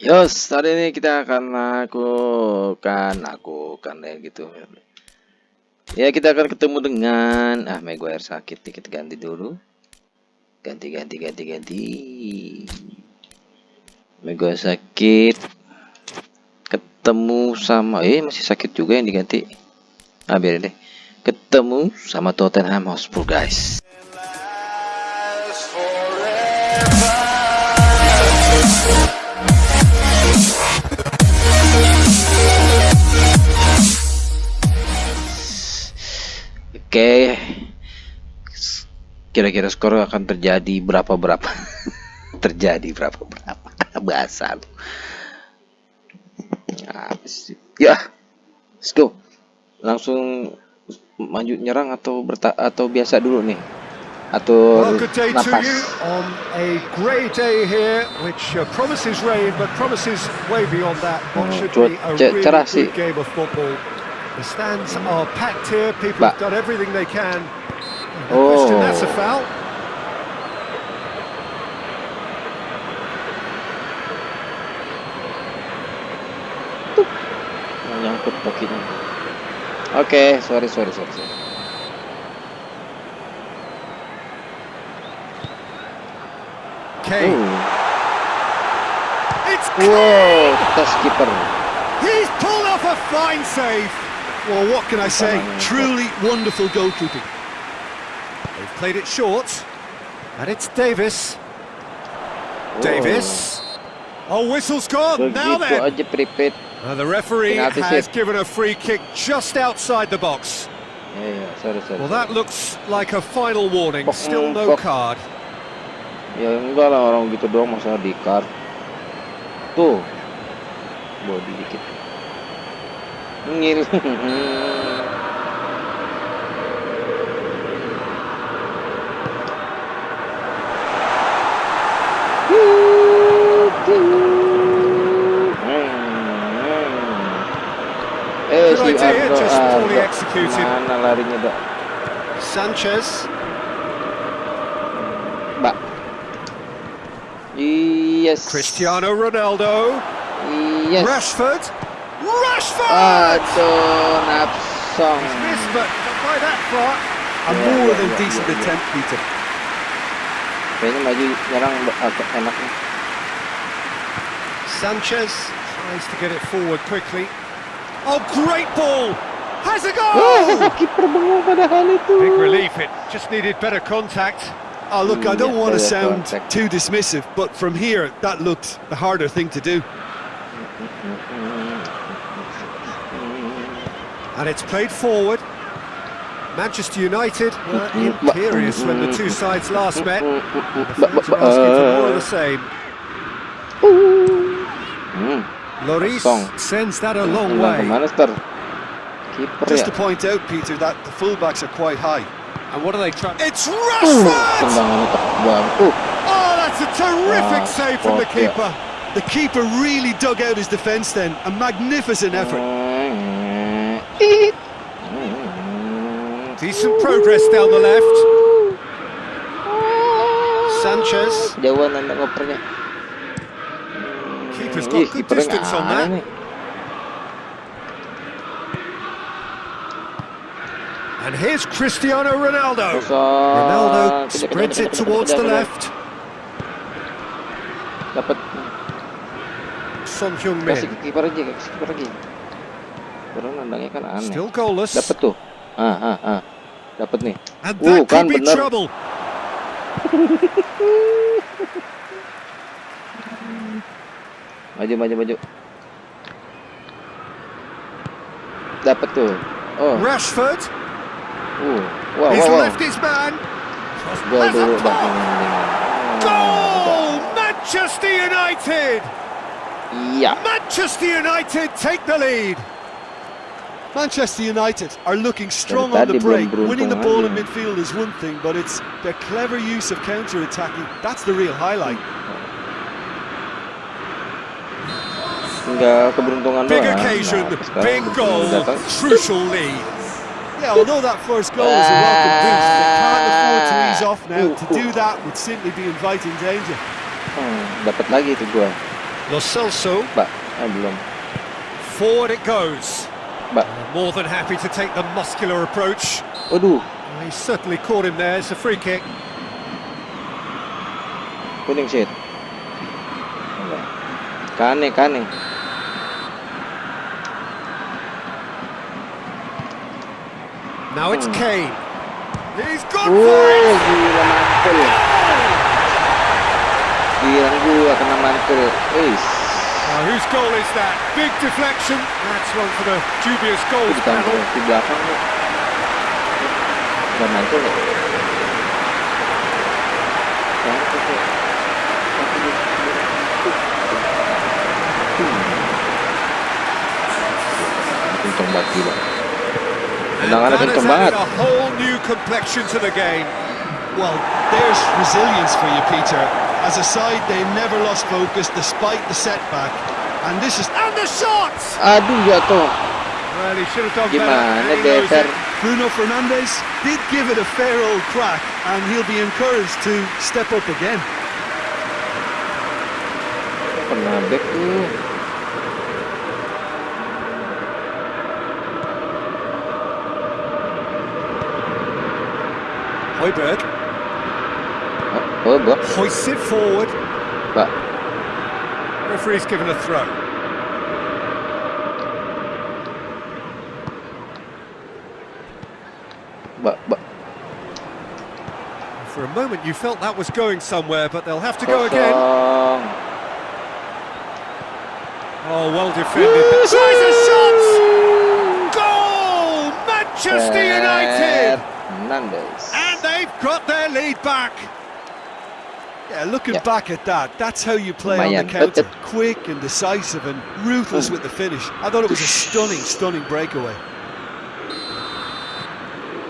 Yos, hari ini kita akan lakukan, lakukan ya gitu. Ya kita akan ketemu dengan, ah Maguire sakit kita ganti dulu. Ganti, ganti, ganti, ganti. Maguire sakit. Ketemu sama, eh masih sakit juga yang diganti. Ah biar deh. Ketemu sama Tottenham Hotspur guys. Oke. Kira-kira skor akan terjadi berapa berapa? terjadi berapa berapa? Bahasa lu. Ya. Let's go. Langsung maju nyerang atau berta atau biasa dulu nih? Atau napas. you on a grey day here which uh, promises rain but promises way beyond that. What should be a really good game of football. The stands are packed here. People have done everything they can. No oh. question that's a foul. Nyangkut kakinya. Oke, okay, sorry, sorry, sorry, sorry. Kane. It's Kane. Whoa, touch keeper. He's pulled off a fine save. Well, what can I say? Truly wonderful goalkeeping. They've played it short. And it's Davies. Whoa. Davies. Oh, whistle's gone. Now then. Uh, the referee has given a free kick just outside the box. Yeah, yeah, sorry, sorry. Well, that looks like a final warning. Still no card. Ya enggak lah orang gitu doang masa di card. Tuh. Body dikit. Ngil. Si Ardo, Ardo. Mana larinya, Dok? Sanchez. Yes. Cristiano Ronaldo. Yes. Rashford. Rashford! Aduh, napsong. Missed, but by that far, a yeah, more yeah, than yeah, decent attempt, Peter. Kayaknya maju nyerang agak enak nih. Sanchez tries to get it forward quickly. Oh, great ball! Has a goal! Kiper bengong padahal itu. Big relief, it just needed better contact. Oh, look, I don't want to sound too dismissive, but from here, that looked the harder thing to do. And it's played forward. Manchester United were imperious when the two sides last met. The fans are asking for more of the same. Lloris sends that a long way. Just to point out, Peter, that the fullbacks are quite high. And what are they trying? It's Rashford! Oh, that's a terrific save from the keeper. The keeper really dug out his defence then. A magnificent effort. Mm, decent progress down the left. Sanchez. Jauhan anda ngopernya. Keeper's got good distance on that. And here's Cristiano Ronaldo. Ronaldo spreads it towards the left. Dapat. Son Heung-min. Kasih kiper aja, kasih kiper lagi. Karena nandangnya kan aneh. Still goalless. Dapat tuh. Ah, ah, ah. Dapat nih. Uh, kan bener. maju, maju, maju. Dapat tuh. Oh. Rashford. Uh, wow, wow, wow. left his man. Gol dulu. Goal! Manchester United. Iya. Manchester United take the lead. Manchester United are looking strong on the break. Winning the ball in midfield is one thing, but it's their clever use of counter-attacking. That's the real highlight. Big occasion, big goal, crucial lead. Yeah, although that first goal is a welcome boost, they can't afford to ease off now. To do that would simply be inviting danger. Hmm, dapat lagi itu gua. Lo Celso. Mbak, ah, belum. Forward it goes. Mbak. More than happy to take the muscular approach. Waduh, Well, He certainly caught him there. It's a free kick. kuning shit. Kane, kane. Now it's Hmm. Kane. He's gone Oh, for it. gila mantul. Gila gua kena mantul. Wis. Now whose goal is that? Big deflection. That's one for the dubious Itu goals di kampung panel. di belakang tuh. Udah mantul ya? Mantul tuh. Kenceng banget gila. And that has added a whole new complexion to the game. Well, there's resilience for you, Peter. As a side, they never lost focus despite the setback. And this is And the shots! Ah, Aduh jatuh. Well, he should have done better. Gimana and he knows Deter? it. Bruno Fernandes did give it a fair old crack, and he'll be encouraged to step up again. Kena back tuh. Højbjerg Oh hoists it forward. Mbak. Referee's given a throw. Mbak, mbak. For a moment, you felt that was going somewhere, but they'll have to go again. Oh, well defended. But tries a shot! Goal! Manchester United! Fernandes. And they've got their lead back. Yeah, looking Yeah. back at that, that's how you play on the counter. Quick and decisive and ruthless Mm. with the finish. I thought it was a stunning, stunning breakaway.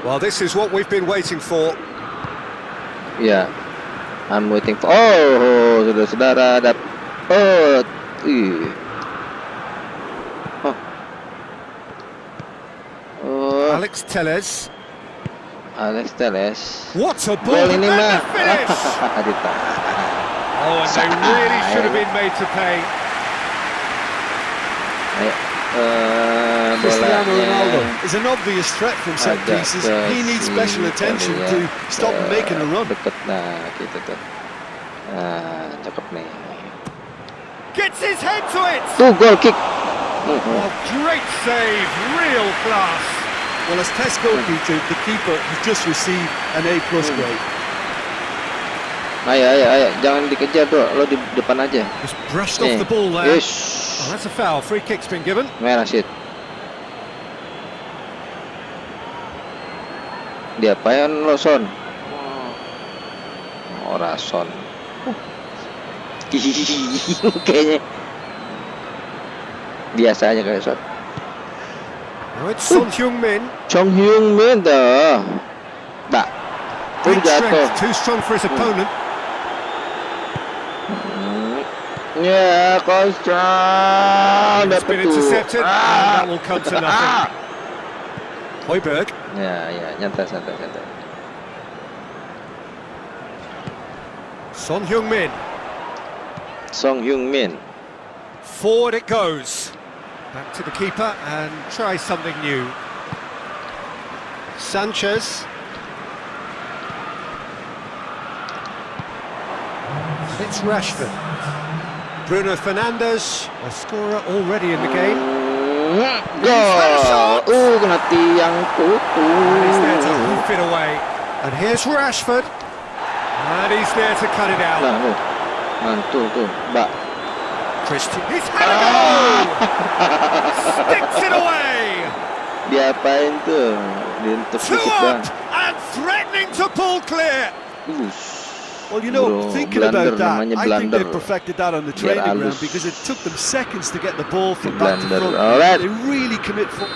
Well, this is what we've been waiting for. Ya, I'm waiting for. Oh, saudara-saudara, dap. Oh, ih. Oh. Oh, Alex Telles. Alex Telles. What a ball! Gol and ini then the finish! Oh, and they really should have been made to pay. Ayo, eh, Cristiano bolanya. Ronaldo is an obvious threat from set agak pieces. He needs special attention kali to stop him making a run. Deket, nah gitu tuh. Nah, cakep nih. Gets his head to it! Tuh, gol kick. Great save, real class. Well, as test goalkeeper, the keeper has just received an A plus Hmm. grade. Ayo, ayo, ayo, jangan dikejar tuh, lo di depan aja. Just brushed Nih. off the ball there. Yes. Oh, that's a foul. Free kick's been given. Merah shit. Diapain lo son? Ora son. Kayaknya biasa aja kayak son. Now it's Son Heung-min. Chong Hyun Min dah. Mbak. Tuh Big strength, too strong for his opponent. Hmm. Ya, kosong. It's Dapat been intercepted, and Ah. that will come to nothing. Ah. Højbjerg. Ya, ya, nyantai, santai, santai. Son Heung-min. Song Hyun Min. Forward it goes. Back to the keeper and try something new. Sanchez. It's Rashford. Bruno Fernandes, a scorer already in the game. Gol. Kena tiang And he's there to hoof it away. And here's Rashford. And he's there to cut it out. Nah, tuh. Mantul tuh, Mbak. Christian. He's had a goal! Sticks it away! Diapain tuh? Dientuk Two dikit up dah. and threatening to pull clear. Well, you know, Bro, thinking blunder about that, namanya I think they blunder. perfected that on the Biar training ground because it took them seconds to get the ball from back to front. Alright. They really commit. Fo-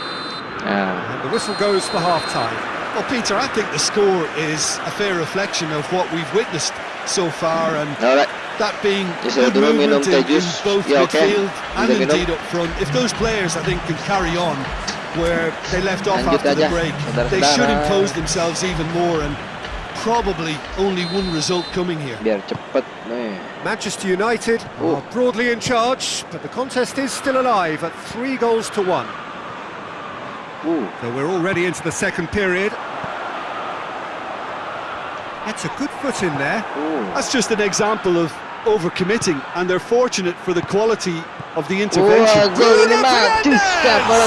Nah, And the whistle goes for half time. Well, Peter, I think the score is a fair reflection of what we've witnessed so far, and alright. that being Yes, good movement in, teh in both Ya, oke. midfield and indeed up front. If those players, I think, can carry on where they left off Lanjut after the break, they should impose themselves even more and probably only one result coming here. Biar cepet nih. Manchester United are broadly in charge, but the contest is still alive at three goals to one. Uh, So we're already into the second period. That's a good foot in there. uh. That's just an example of overcommitting, and they're fortunate for the quality of the intervention. Wah, gol ini mah. Fernandes! Tuska, bola.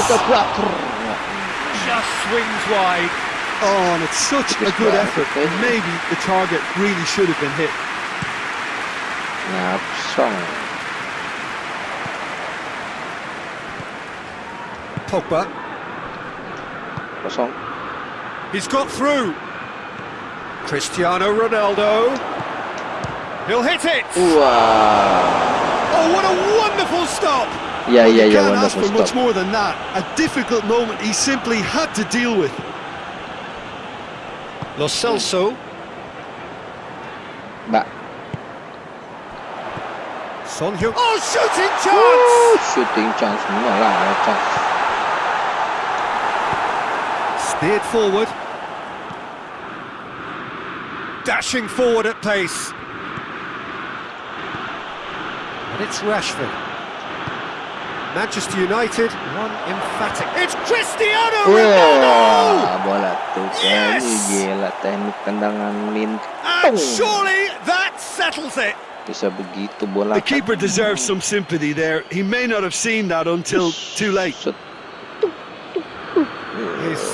Just swings wide. Oh, and it's such a good effort. Maybe the target really should have been hit. Ngapsong. Pogba. He's got through. Cristiano Ronaldo. He'll hit it. Wah. Oh, what a wonderful stop. Yeah, yeah, ya, can't ask wonderful for much more than that. A difficult moment he simply had to deal with. Lo Celso. Mbak. Son Heung. Oh, shooting chance. shooting chance No, lah, chance. Steered forward. Dashing forward at pace. And it's Rashford. Manchester United, one emphatic. It's Cristiano Ronaldo! Wah, bola Yes! Ini gila teknik tendangan melintung. And surely that settles it. Bisa begitu bola. The keeper deserves some sympathy there. He may not have seen that until too late.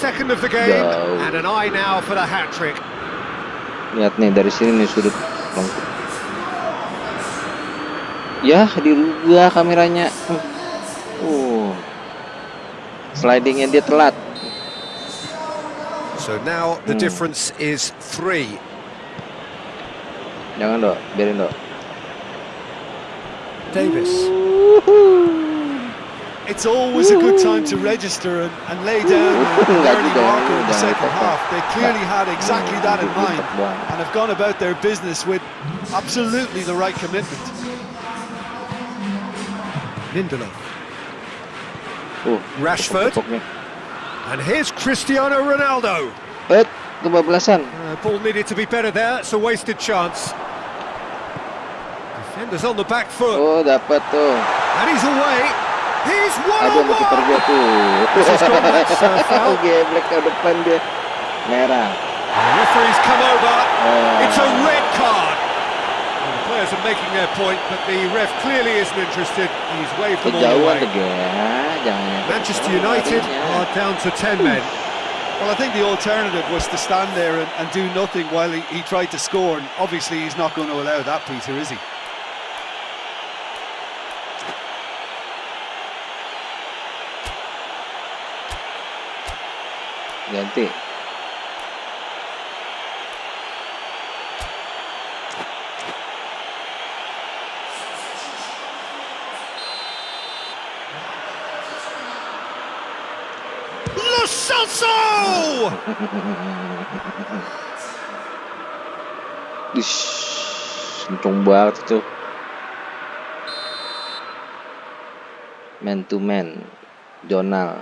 Second of the game, Go. and an eye now for the hat trick. Lihat nih dari sini nih sudut. Ya, dirubah kameranya. Uh. Slidingnya dia telat. So now the Hmm. difference is three. Jangan dok, biarin dok. Davis. It's always a good time to register and, and lay down an early marker in the second half. They clearly had exactly that in mind and have gone about their business with absolutely the right commitment. Lindelof. Uh, Rashford. And here's Cristiano Ronaldo. Uh, ball needed to be better there. It's a wasted chance. Defenders on the back foot. Oh, dapat tuh. And he's away. He's one Aduh, on sama kiper one. dia tuh. This has gone back to foul. Geblek ke depan dia. Merah. The referee's come over. Eh, It's a red card. Well, the players are making their point, but the ref clearly isn't interested. He's waved them all Kejauhan away. tuh ya. Manchester United are down to 10 men. Well, I think the alternative was to stand there and, and do nothing while he, he tried to score, and obviously he's not going to allow that, Peter, is he? Ganti. Lo Celso! Dish, kenceng banget itu. Man to man, Jonal.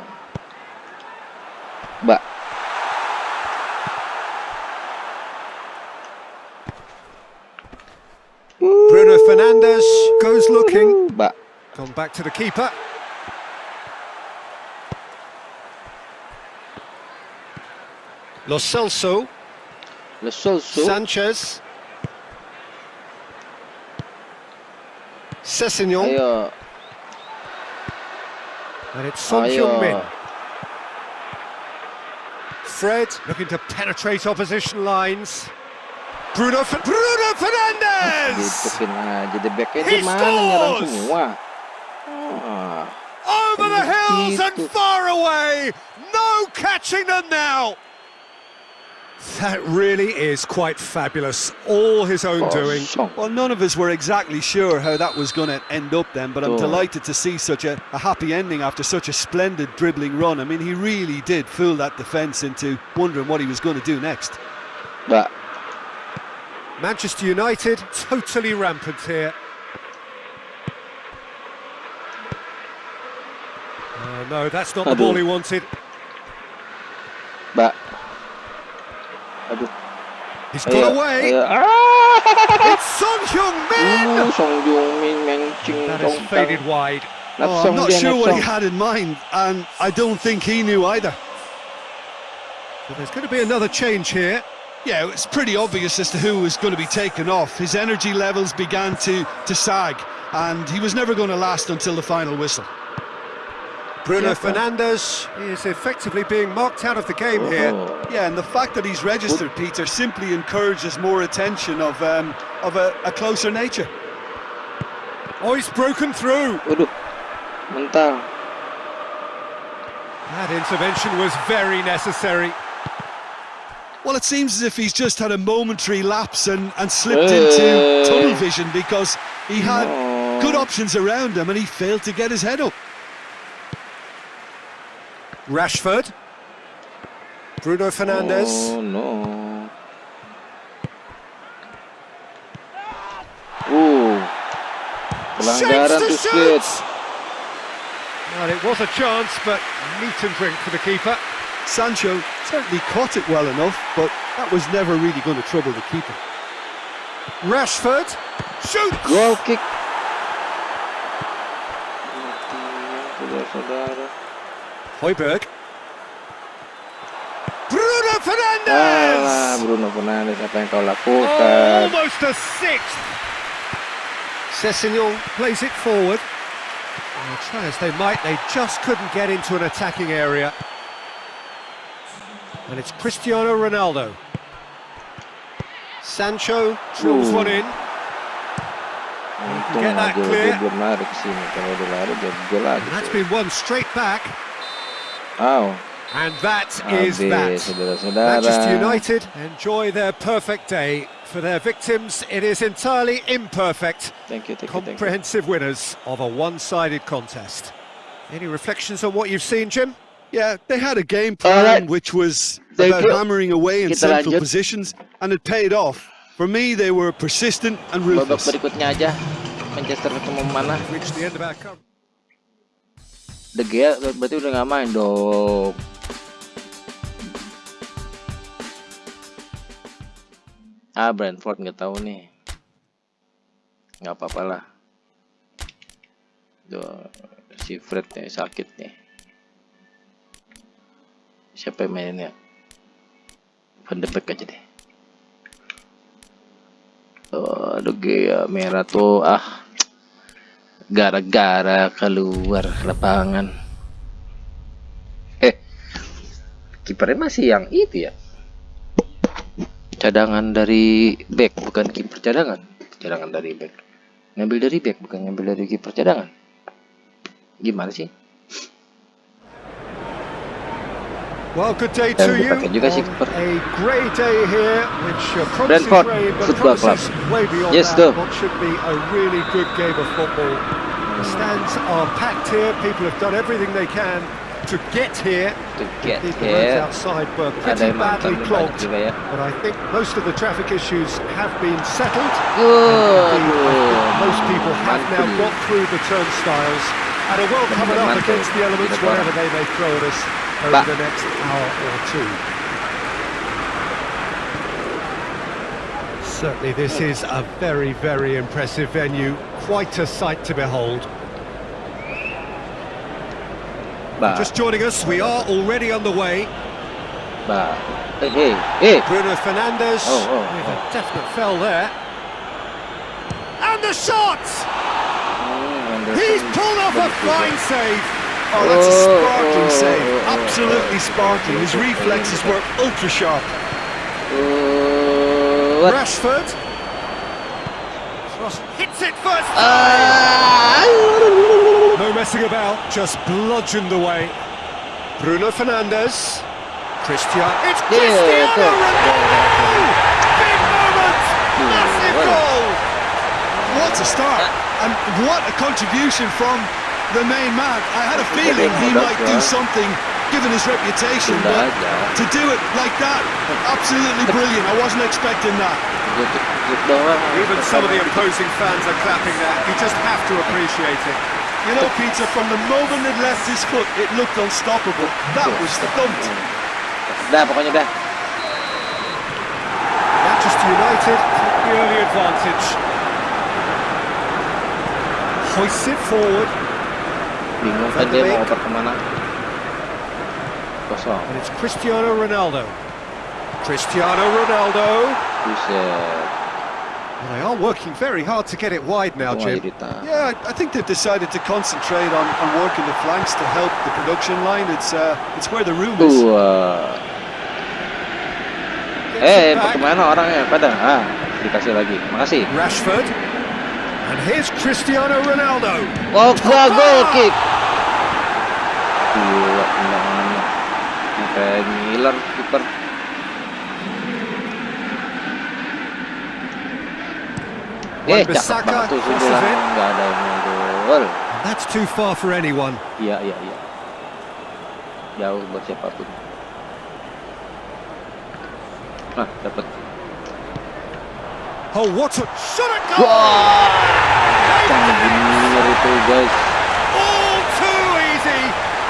Mbak, Bruno Fernandes goes looking. Mbak. Gone back to the keeper. Lo Celso, Lo Celso. Sanchez, Sessegnon, Ayo, and it's Son Heung-min. Fred looking to penetrate opposition lines. Bruno, Fer- Bruno Fernandes! Aja the backnya He dia mana nyerang scores! Ah, Over the hills and far away! No catching them now! That really is quite fabulous. All his own doing. Well, none of us were exactly sure how that was going to end up then, but I'm delighted to see such a, a happy ending after such a splendid dribbling run. I mean, he really did fool that defence into wondering what he was going to do next. Mbak, Manchester United totally rampant here. Oh, no, that's not the ball he wanted. Aduh. He's got away. Ah! It's Son Heung-min. Uh, That has faded wide. Oh, I'm not sure what he had in mind, and I don't think he knew either. So there's going to be another change here. Yeah, it's pretty obvious as to who was going to be taken off. His energy levels began to, to sag, and he was never going to last until the final whistle. Bruno Yeah, Fernandes is effectively being marked out of the game here. Oh. Yeah, and the fact that he's registered, Peter, simply encourages more attention of um, of a, a closer nature. Oh, he's broken through. That intervention was very necessary. Well, it seems as if he's just had a momentary lapse and, and slipped Hey. into tunnel vision because he had No. good options around him and he failed to get his head up. Rashford. Bruno Fernandes. Oh no. Uh. Pelanggaran Shapes tuh to Split. Well, it was a chance, but meat and drink for the keeper. Sancho certainly caught it well enough, but that was never really going to trouble the keeper. Rashford. Shoot! Goal kick. Højbjerg. Bruno Fernandes! Ah, Bruno Fernandes yang kau Oh, lakukan? almost a sixth. Sessegnon plays it forward. Well, try as they might, they just couldn't get into an attacking area. And it's Cristiano Ronaldo. Sancho drills Ooh. one in. Get that clear. dia belum lari ke sini. Kalau dia lari dia gol lagi. And that's been one straight back. Aw, And that is that. Manchester United enjoy their perfect day. For their victims, it is entirely imperfect. Thank you, thank you, thank you. Comprehensive winners of a one-sided contest. Any reflections on what you've seen, Jim? Yeah, they had a game plan Alright. which was Thank about you. hammering away in Kita central lanjut. positions, and it paid off. For me, they were persistent and Babak ruthless. berikutnya aja. Manchester ketemu mana? The Gea berarti udah nggak main dong. Ah Brentford nggak tahu nih. Nggak apa-apa lah. Duh, si Fred nih sakit nih. Siapa yang mainnya? Van de Beek aja deh. De Gea merah tuh ah. Gara-gara keluar lapangan. Eh, kipernya masih yang itu ya. Cadangan dari back, bukan kiper cadangan. Cadangan dari back. Ngambil dari back, bukan ngambil dari kiper cadangan. Gimana sih? Well, good day to you. juga sih on a great day here, which uh, Brentford Football Club. promises way beyond Yes, sir. What should be a really good game of football. The stands are packed here. People have done everything they can to get here. To get roads here. outside were pretty badly clogged, juga ya. but I think most of the traffic issues have been settled. Indeed, most people have now got through the turnstiles and are well covered up against the elements, wherever they may throw at us over Pak. the next hour or two. Certainly, this is a very, very impressive venue. Quite a sight to behold. Bah, Just joining us, we are already underway. bah. Eh, eh, eh. Bruno Fernandes Oh, oh, with oh. a definite fell there. And the shot! Anderson He's pulled off a fine save. Oh, that's a Oh, sparkling oh, save. oh, Absolutely sparkling. His reflexes were ultra sharp. Uh, what? Rashford. Cross hits it first time. Ah! No messing about, just bludgeoned away. Bruno Fernandes. Christian. It's Cristiano. Ronaldo! Big moment! Massive goal! What a start. And what a contribution from the main man. I had a feeling he might do something given his reputation, but to do it like that, absolutely brilliant. I wasn't expecting that. Gitu, gitu doang. Even some of the opposing fans are clapping that. You just have to appreciate it. You know, Peter, from the moment it left his foot, it looked unstoppable. That was thumped. Dah pokoknya dah. United take the early advantage. Hoists it forward. Bingung kan dia mau oper kemana. Kosong. And it's Cristiano Ronaldo. Cristiano Ronaldo. Buset. Well, they are working very hard to get it wide now, Jim. Yeah, I think they've decided to concentrate on, on working the flanks to help the production line. It's uh, it's where the room is. Wah. Gets Eh, it back. kemana orangnya? Pada? Ah, dikasih lagi. Makasih. Rashford. And here's Cristiano Ronaldo. Oh, gol, gol kick. Gila, tendangannya. Kayak Miller, kiper. Eh, cakep Wan-Bissaka banget tuh crosses Nggak ada yang gol. That's too far for anyone. Iya, iya, iya. Jauh buat siapapun. Nah, dapat. Oh, what a shot at goal! Wah, Sang Miller itu guys. All too easy.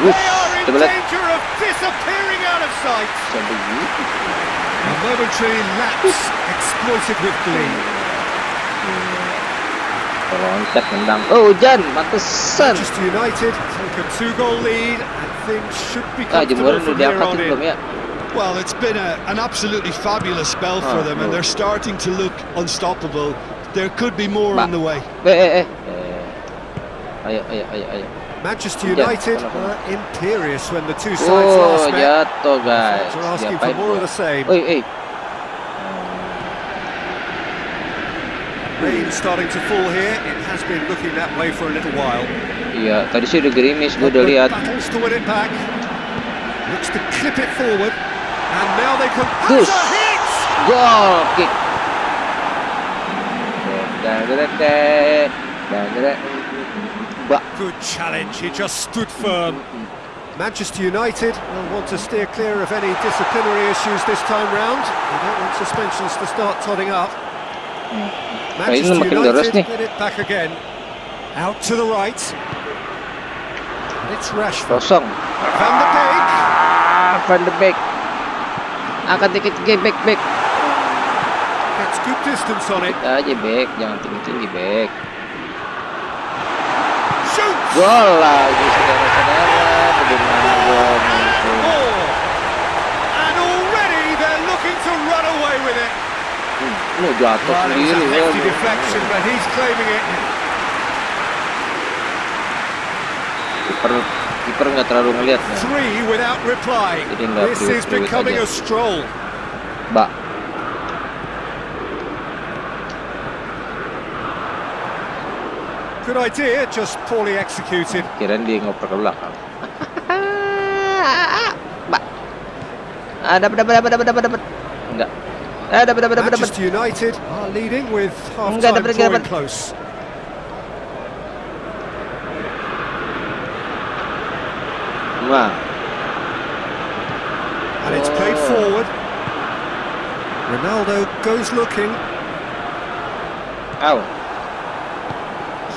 They are in it. danger of disappearing out of sight. A momentary lapse exploited with glee. Loncat nendang. Oh, hujan, pantesan. Manchester United take a two-goal lead and things should be Ah, comfortable from here on belum in. ya? Well, it's been a, an absolutely fabulous spell Oh, for them, and they're starting to look unstoppable. There could be more Ba- on the way. Eh, eh, eh. Eh. Manchester United whatever. were imperious when the two sides Oh, last met. jatuh guys. Fans are asking for more of the same. Oi. Rain starting to fall here. It has been looking that way for a little while. Iya, tadi sih udah gerimis, gue udah But lihat. Battles to win it back. Looks to clip it forward. And now they can. Goose. A hit! Gol, kick. Good challenge. He just stood firm. Manchester United will want to steer clear of any disciplinary issues this time round. They don't want suspensions to start totting up. Manchester United get it back again. Out to the right. And it's Rashford. Van de Beek. Ah, Van de Beek. Angkat dikit ke back back. Gets good distance on it. Kita aja back, jangan tinggi-tinggi back. Gol lagi saudara-saudara. Bagaimana gol. And already they're looking to run away with it. Lu jatuh it was sendiri ya. deflection, but he's claiming it. Kiper nggak terlalu replying. Jadi nggak becoming aja. Mbak. Good idea, just poorly executed. Kirain dia ngoper ke belakang. Mbak. Ah, dapat dapat dapat dapat dapat dapat. Enggak. Ah, dapat dapat dapat dapat. Manchester United are leading with dapat, drawing dapat. close. Nah, And it's played Oh. forward. Ronaldo goes looking, Aw.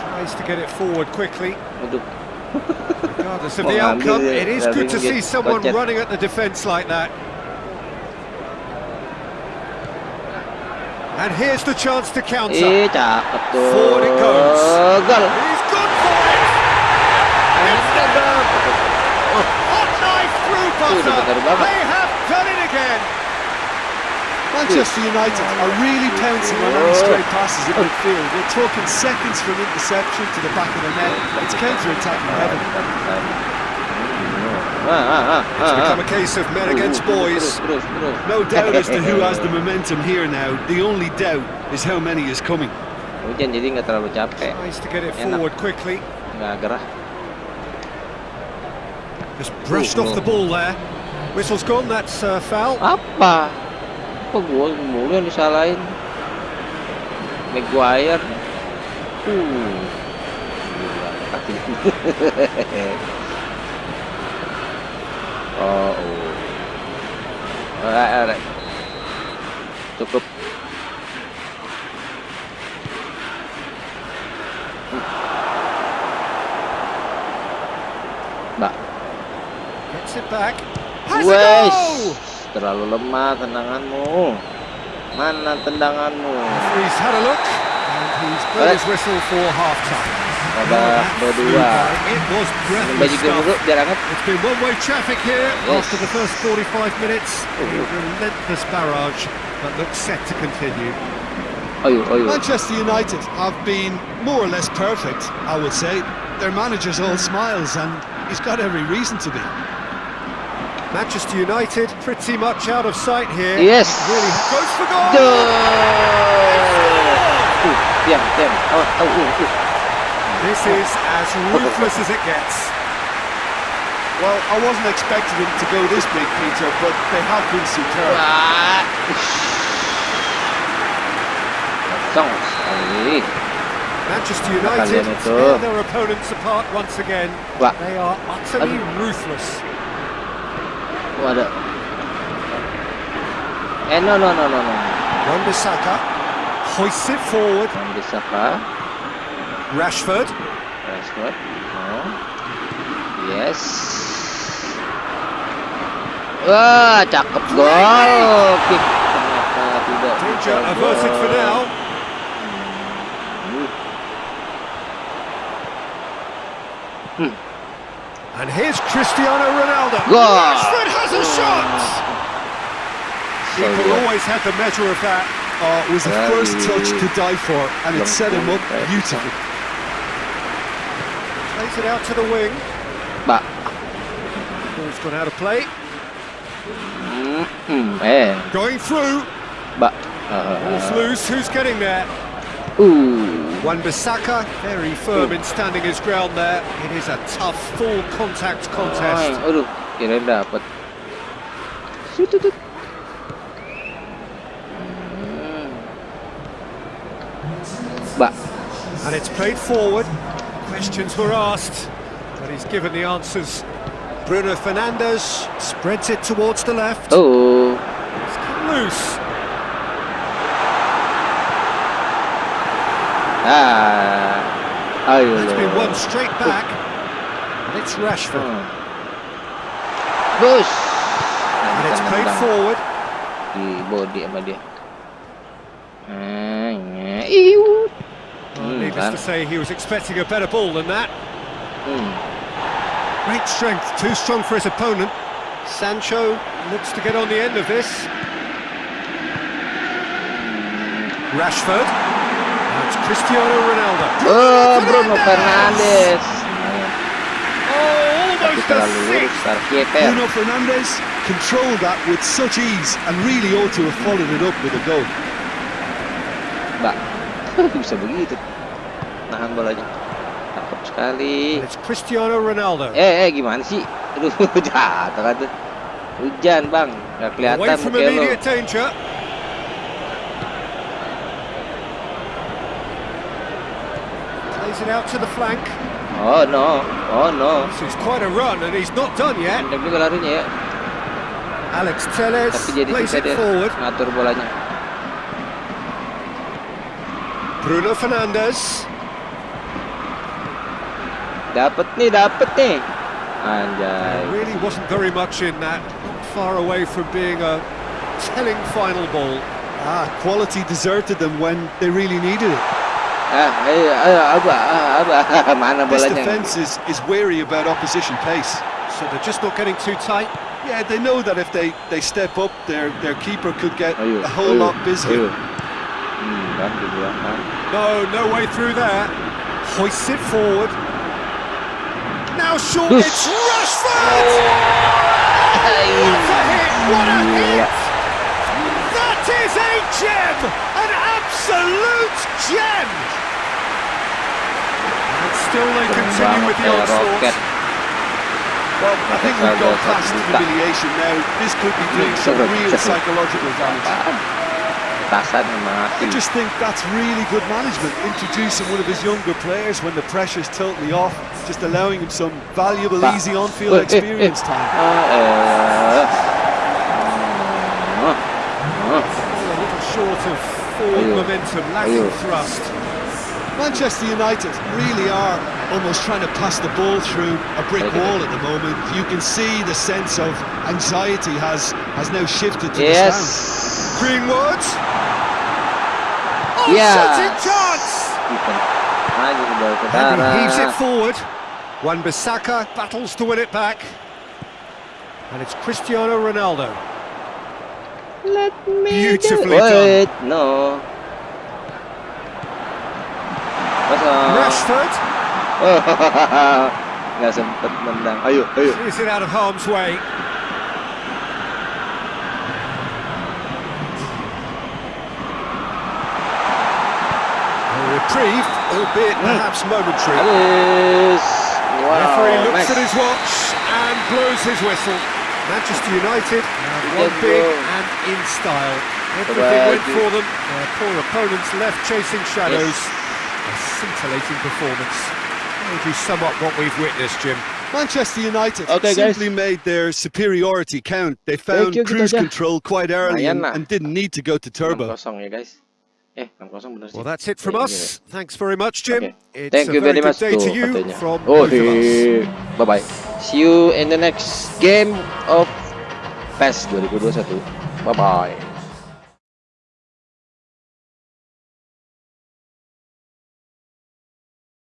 tries to get it forward quickly. Regardless of the outcome, it is good to see someone running at the defence like that. And here's the chance to counter. Forward it goes. He's gone for it! It's the hot knife through Tuh, udah butter. bener banget. They have done it again. Manchester United are really pouncing on any stray passes in midfield. We're talking seconds from interception to the back of the net. It's counter-attacking heaven. It's become a case of men against boys. terus, terus. No doubt as to who has the momentum here now. The only doubt is how many is coming. Hujan jadi nggak terlalu capek, Tries to get it forward quickly. nggak gerah. Just brushed off the ball there. Whistle's gone, that's uh, foul. Apa? Apa gua mulu yang disalahin? Maguire. Uh. Oh, oh. Alright, alright. Cukup. It back. Has! Wes, terlalu lemah tendanganmu. Mana tendanganmu? He's had a look and he's blown his whistle for half time. Babak kedua. It was Minum breathless baju dulu stuff. biar hangat. Eh? It's been one-way traffic here Yes. after the first 45 minutes. A relentless barrage that looks set to continue. Ayo, ayo. Manchester United have been more or less perfect, I would say. Their manager's all smiles and he's got every reason to be. Manchester United pretty much out of sight here. Yes. Really goes for goal. Duh. Uh, diam, diam. Awas, au, uh, uh. This is as ruthless as it gets. Well, I wasn't expecting them to go this big, Peter, but they have been superb. Wah. Kosong sekali. Manchester United tear their opponents apart once again. They are utterly ruthless. Waduh. Eh, no, no, no, no, no. Wan-Bissaka hoists it forward. Kah? Rashford. Rashford. No. Yes. Wah, cakep gol. Kick ternyata tidak. Danger averted for now. And here's Cristiano Ronaldo. Gol. Rashford has a shot. He So, always had the measure of that. Oh, it was the Very first touch to die for, and it set him up Very beautifully. Plays it out to the wing. Mbak. Ball's gone out of play. Hmm, hmm, eh, Going through. Mbak. Ball's Uh, loose. Who's getting there? Uh. Wan-Bissaka, very firm in standing his ground there. It is a tough, full contact contest. Ay, aduh, kira dapat. Hmm. Mbak. And it's played forward. Questions were asked, but he's given the answers. Bruno Fernandes spreads it towards the left. Oh. It's come loose. Ah. Ayo It's been one straight back. And it's Rashford. Hmm. Bus. And it's played forward. Di body sama dia. Eh, nye- iu. Hmm, needless to say, he was expecting a better ball than that. Hmm. Great strength, too strong for his opponent. Sancho looks to get on the end of this. Rashford. Cristiano Ronaldo. Oh, Bruno Fernandes. Oh, almost a six. Bruno Fernandes controlled that with such ease and really ought to have followed it up with a goal. Mbak. Bisa begitu. Nahan bolanya. Cakep sekali. And it's Cristiano Ronaldo. Eh, eh gimana sih? Aduh, jatuh kan tuh. Hujan, Bang. Gak kelihatan Away from immediate danger. Plays it out to the flank. Oh, no. Oh, no. This is quite a run, and he's not done yet. Pendek juga larinya ya. Alex Telles Tapi jadi plays it dia forward. ngatur bolanya. Bruno Fernandes. Dapet nih, dapet nih. There Anjay. really wasn't very much in that. Not far away from being a telling final ball. Ah, quality deserted them when they really needed it. Mana This defence is, is wary about opposition pace. So they're just not getting too tight. Yeah, they know that if they, they step up, their their keeper could get a whole lot busier. Hmm, kan dibilang kan. No, no way through there. Hoists it forward. Now short, it's Rashford! What a hit! What a hit! That is a gem! An absolute gem! Still they continue with the onslaught. Well, I think we've gone past humiliation now. This could be doing some real psychological damage. Apaan? Tasan mati. I just think that's really good management, introducing one of his younger players when the pressure's totally off, just allowing him some valuable, easy on-field experience time. Eh. Ah, ah. A little short of forward momentum, lacking thrust. Manchester United really are almost trying to pass the ball through a brick wall at the moment. You can see the sense of anxiety has has now shifted to the stands. Oh, yes. Greenwood. Yeah. shooting chance! Defense. Anjing baru ke And he heaves it forward. Wan Bissaka battles to win it back. And it's Cristiano Ronaldo. Let me Beautifully do- done. No. Kosong. Rashford Nggak sempet nendang. Ayo, ayo. clears it out of harm's way. A reprieve, albeit perhaps momentary. Habis. Wow. Referee looks nice. at his watch and blows his whistle. Manchester United have Good won big goal. and in style. Everything went for them. Their poor opponents left chasing shadows. A scintillating performance. How would you sum up what we've witnessed, Jim? Manchester United Okay, guys. simply made their superiority count. They found you, cruise aja. control quite early and, and didn't need to go to turbo. 6-0 ya guys. Eh, 6-0 bener sih. Well, that's it from us. Thanks very much, Jim. Okay. It's Thank a you very very much good day tuh to you katanya. from Oh, both of us. bye bye. See you in the next game of PES 2021. Bye bye.